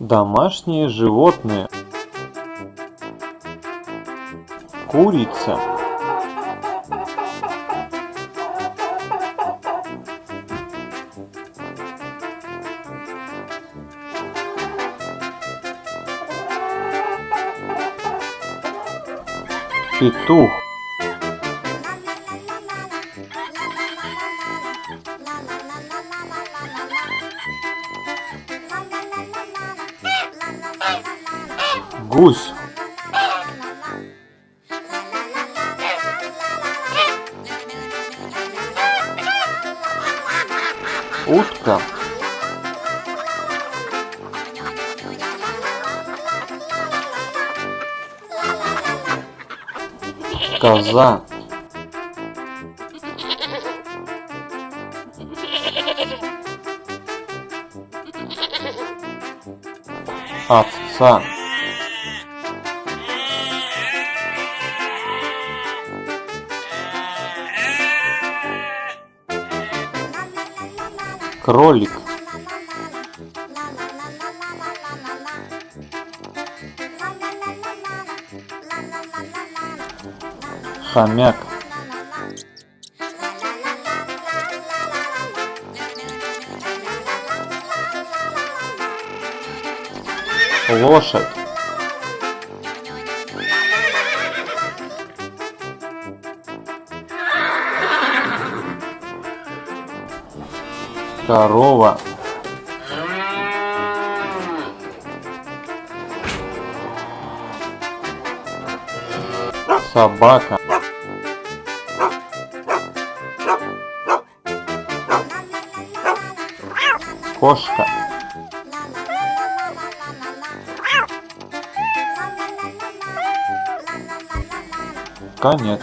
Домашние животные. Курица. Петух. Гусь. Утка. Коза. Овца. Кролик. Хомяк. Лошадь. Корова. Собака. Кошка. Конец.